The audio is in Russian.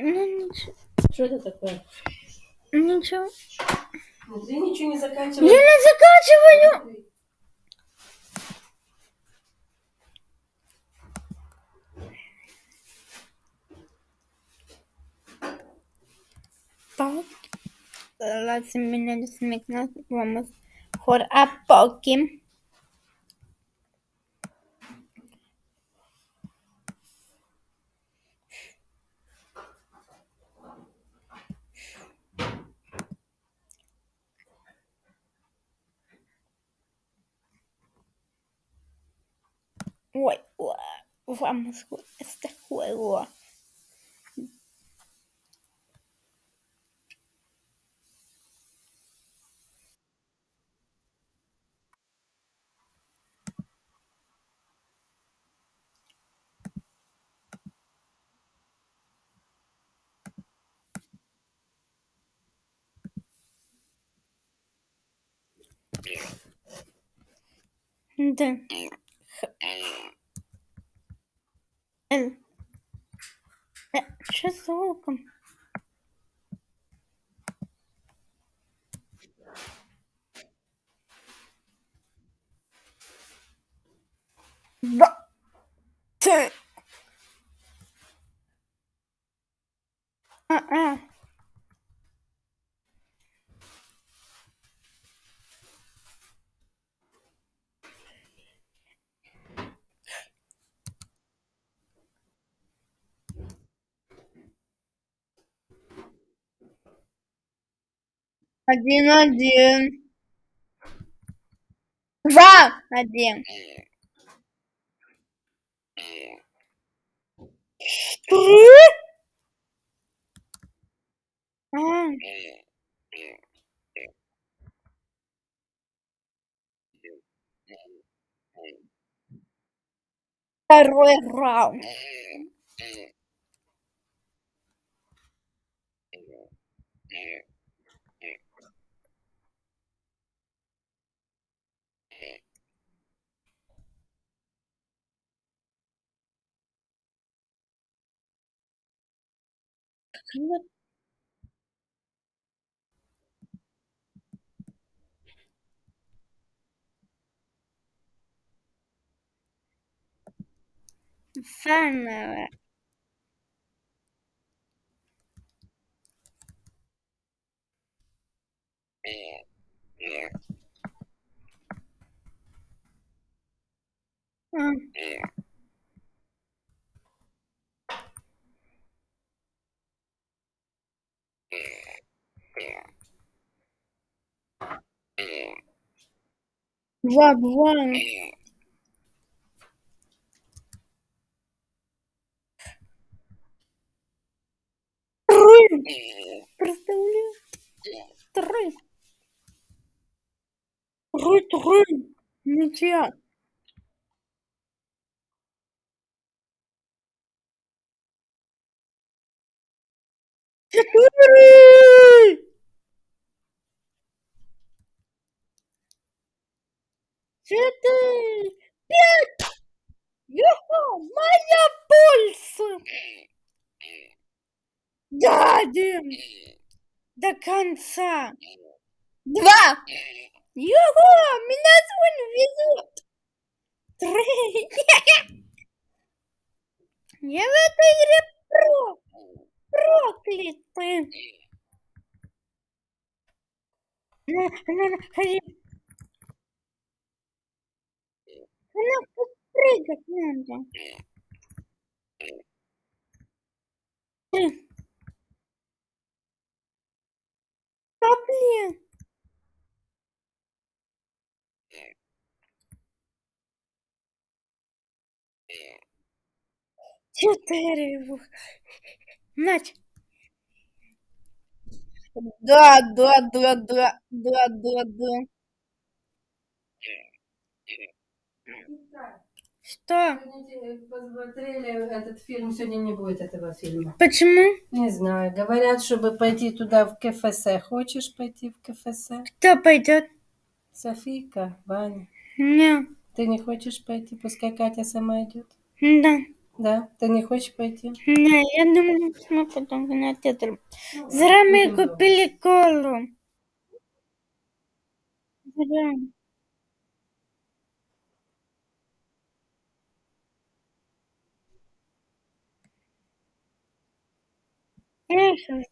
Ну, ничего. Что это такое? Ничего. Ну, Ты ничего не Я заканчиваешь. не заканчиваю. Так. Lassen меня смекнуть. Vamos por a poco. juego. Vamos a jugar este juego. Dun. Э, Что с звуком? Ба. Ты. А-а. Один, один. Два, один. Три. А. Второй раунд. 그러면 Fun. Yeah. Yeah. um. Yeah. Два, два. Три. Представляю. Три. Три, три. Ничья. Четыре. Четыре. Пять. Юху, моя пульса. Да, Дим. До конца. Два. Юху, меня сегодня везут. Три. Я в этой игре про. Проклятый. На, на, на, ходи. Она прыгать надо. Да блин. Четыре. Нать. Да, да, да, да, да, да, да. Что? Посмотрели этот фильм, сегодня не будет этого фильма. Почему? Не знаю. Говорят, чтобы пойти туда в КФС. Хочешь пойти в КФС? Кто пойдет? Софийка, Ваня. Не. Ты не хочешь пойти? Пускай Катя сама идет. Да. Да? Ты не хочешь пойти? Не, я думаю, мы потом в кинотеатр. Зря мы купили колу. Зря. 为什么子